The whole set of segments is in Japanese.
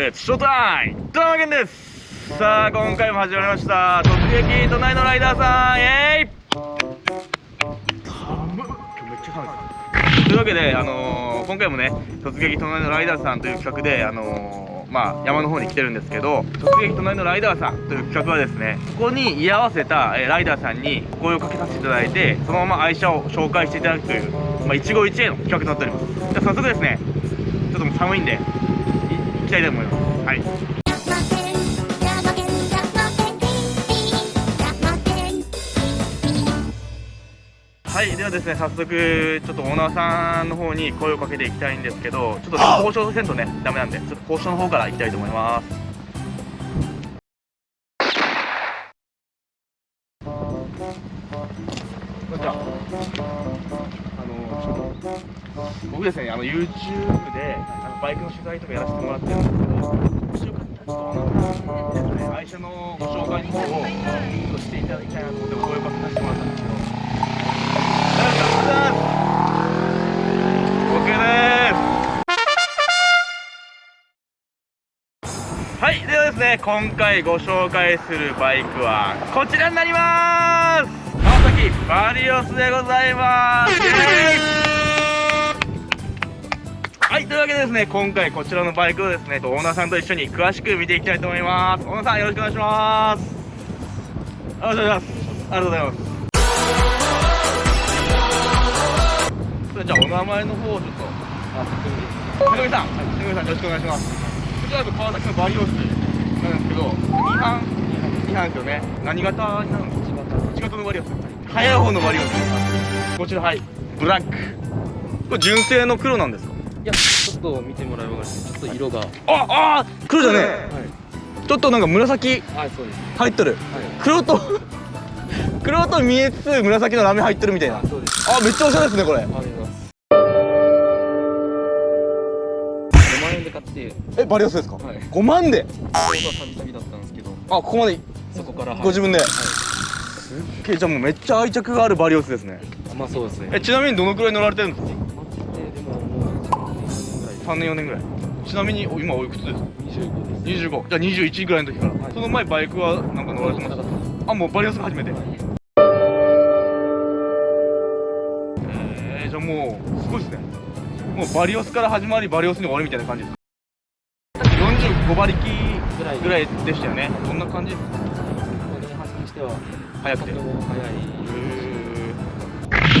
えー、ショータイムドラゲンです。さあ今回も始まりました。突撃隣のライダーさんイエーイ寒っめっちゃ寒いというわけで、あのー、今回もね突撃隣のライダーさんという企画で、あのー、まあ、山の方に来てるんですけど突撃隣のライダーさんという企画はですねここに居合わせた、え、ライダーさんに声をかけさせていただいてそのまま愛車を紹介していただくという、まあ、一期一会の企画となっております。じゃ早速ですねちょっともう寒いんできたいと思います。はい。はいではですね早速ちょっとオーナーさんの方に声をかけていきたいんですけどちょっと交渉せんとねダメなんでちょっと交渉の方から行きたいと思いますですねあの YouTube であのバイクの取材とかやらせてもらってるんですけどもしよかったらちょっとオーナーさんにです。ね愛車のご紹介の方をしていただきたいなと思ってお声をかけさせてもらったんです。けどはいではですね今回ご紹介するバイクはこちらになります。川崎バリオスでございます。はいというわけでですね今回こちらのバイクをですねオーナーさんと一緒に詳しく見ていきたいと思います。オーナーさんよろしくお願いします。ありがとうございます。ありがとうございます。それじゃあお名前の方をちょっとあ高見さん高見さんよろしくお願いします。こちらが川崎のバリオスなんですけど2班。2班ですよね。何型になるんですか1型のバリオス早い方のバリオスこちらはい。ブラック。これ純正の黒なんですや、ちょっと見てもらえますかちょっと色が。ああ黒じゃねはい。ちょっとなんか紫はい、そうです。入っとるはい。黒と 黒と見えつつ紫のラメ入ってるみたいなあ、そうです。あめっちゃおしゃれですねこれありがとうございます。5万円で買って、えバリオスですか、はい5万でちょうど旅旅だったんですけど、あここまでそこから。はいご自分で、はすっげえじゃあもうめっちゃ愛着があるバリオスですねい。まあ、そうですね。えちなみにどのくらい乗られてるんですか？3年4年ぐらい。ちなみにお今おいくつですか？25です。25じゃあ21ぐらいの時から、はい。その前バイクはなんか乗られてましたあもうバリオスが初めて、えー、じゃあもうすごいですね。もうバリオスから始まりバリオスに終わりみたいな感じです45馬力ぐらい。ぐらいでしたよね。どんな感じ？ですか本当にしては、速くて。速い、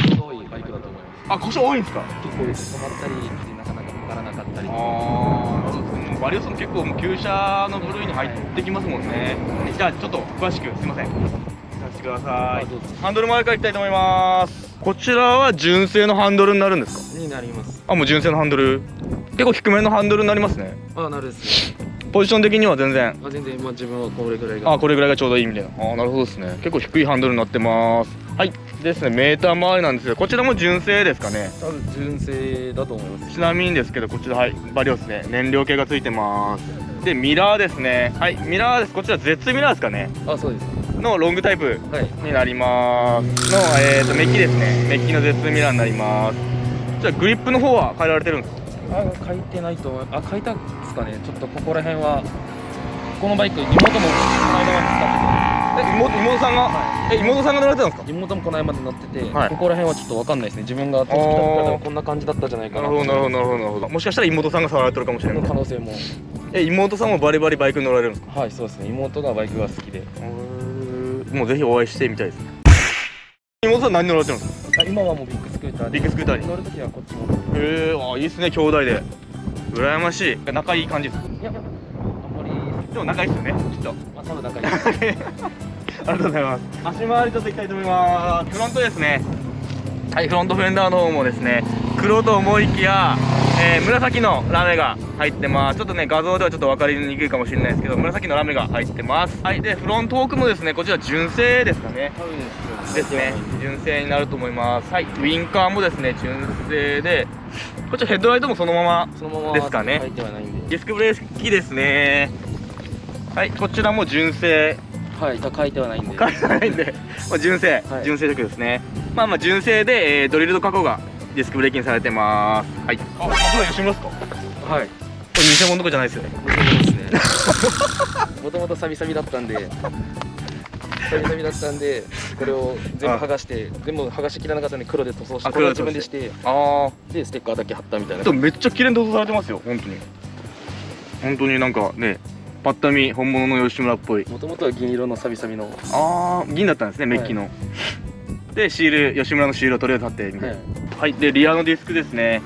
へちょうどいいバイクだと思います。ーあ故障多いんですか？結構止まったり、なからなかったり。ああそうですね。もうバリオスも結構もう旧車の部類に入ってきますもんね。じゃあちょっと詳しくすいません。させてください。あどうぞ。ハンドル前からいきたいと思います。こちらは純正のハンドルになるんですか？になります。あもう純正のハンドル？結構低めのハンドルになりますね。あ、なるですね。ポジション的には全然。あ全然、まあ、自分はこれぐらいが。あこれぐらいがちょうどいいみたいな。あなるほどですね。結構低いハンドルになってます。はいですねメーター周りなんですけどこちらも純正ですかね。多分純正だと思います。ちなみにですけどこちらはいバリオスね。燃料系がついてます。でミラーですね。はいミラーです。こちら Z ミラーですかね。あ、そうです。のロングタイプはい。になります。の、えー、とメッキですね。メッキの Z ミラーになります。じゃあグリップの方は変えられてるんですか？あ、書いてないと思いあ、書いたんですかね。ちょっとここら辺は。このバイク、妹もこの間までえ妹妹さんが、え妹さんが乗られてたんですか？妹もこの間まで乗ってて、はいここら辺はちょっとわかんないですね。自分が年来た時はこんな感じだったじゃないかな。なるほどなるほどなるほどもしかしたら妹さんが触られてるかもしれそないの可能性も。え妹さんもバリバリバイクに乗られるんですかはい、そうですね。妹がバイクが好きで。もうぜひお会いしてみたいですね妹さん何乗られてるんですか？あ今はもうビッグスクーターで。ビッグスクーターに乗るときはこっちも。へえあいいっすね兄弟で羨ましい仲いい感じですいや、も仲いいっすよねきっと。まあ、多分仲いい。ありがとうございます。足回りちょっといきたいと思います。フロントですね。はいフロントフェンダーの方もですね黒と思いきや、えー紫のラメが入ってます。ちょっとね画像ではちょっと分かりにくいかもしれないですけど紫のラメが入ってます。はいでフロント奥もですねこちら純正ですかね。です。ね。純正になると思います。はいウィンカーもですね純正でこちらヘッドライトもそのままですかね。ディスクブレーキですねはいこちらも純正。はい、書いてはないんで。書いてないんで、まあ、純正、はい。純正色ですね。まあまあ純正で、えードリルド加工がディスクブレーキにされてます。はい。あ、さすが吉村ですか？はい。れ偽物とかじゃないですよね。もともとサビサビだったんで。サビサビだったんでこれを全部剥がして全部剥がしきらなかったんで黒で塗装してあこれは黒で自分でしてあでステッカーだけ貼ったみたいな。あでもめっちゃ綺麗に塗装されてますよ本当に。本当になんかねパッと見本物の吉村っぽい。もともとは銀色のサビサビの、はああ銀だったんですねメッキの、でシール吉村のシールをとりあえず貼ってみて。い、はい、でリアのディスクですね。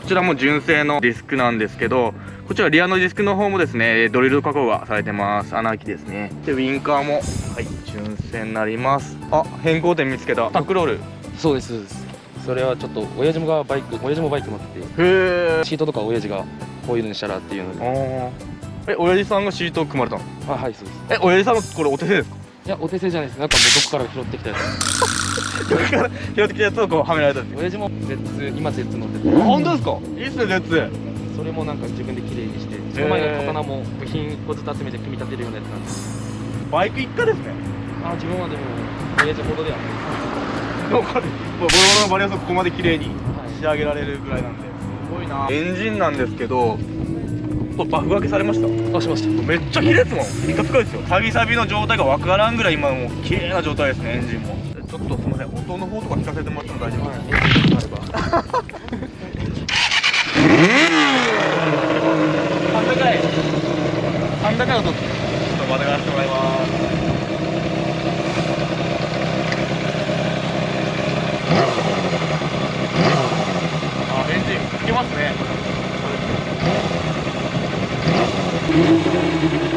こちらも純正のディスクなんですけどこちらリアのディスクの方もですねドリル加工がされてます。穴開きですね。でウインカーもはい純正になります。あ変更点見つけた。タックロール。そうですそうです。それはちょっと親父もがバイク親父もバイク乗ってて。へえシートとか親父がこういうのにしたらっていうので。あーえ親父さんがシートを組まれたの？あはいそうです。え親父さんのこれお手製ですか？いやお手製じゃないです。なんかもうどこから拾ってきたやつ。どっから？拾ってきたやつをこうはめられたんです親父も Z 今 Z 乗って本当ですか？いいっすね絶。それもなんか自分で綺麗にしてその前の刀も部品1個ずつ集めて組み立てるようなやつなんです。バイク一家ですね。あ自分はでも親父ほどではない。でもうボロボロのバリアスをここまで綺麗にはい仕上げられるぐらいなんで。すごいな。エンジンなんですけどこれバフがけされました。あ、しました。めっちゃ綺麗ですもん。ピカピカですよ。サビサビの状態が分からんぐらい今もう綺麗な状態ですねエンジンも。ちょっとすみません。音の方とか聞かせてもらっても大丈夫ですか、はいあったかいあったかい音ちょっとまたがらせてもらいます Thank you.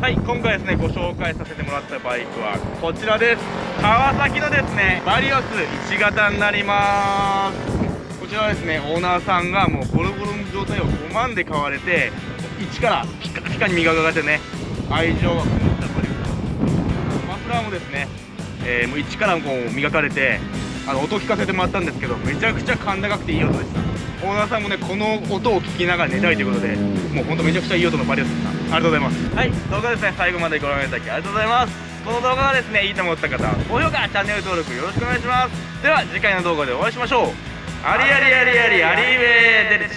はい今回ですねご紹介させてもらったバイクはこちらです。川崎のですねバリオス1型になります。こちらはですねオーナーさんがもうボロボロの状態を5万で買われて一からピカピカに磨かれてね愛情がこもったバリオス。マフラーもですね、えーもう一からこう磨かれてあの音聞かせてもらったんですけどめちゃくちゃ甲高くていい音でした。オーナーさんもねこの音を聞きながら寝たいということでもうほんとめちゃくちゃいい音のバリオスでした。ありがとうございます。はい動画ですね。最後までご覧いただきありがとうございます。この動画がですねいいと思った方は高評価チャンネル登録よろしくお願いします。では次回の動画でお会いしましょう。ありありありありありーべーデルチ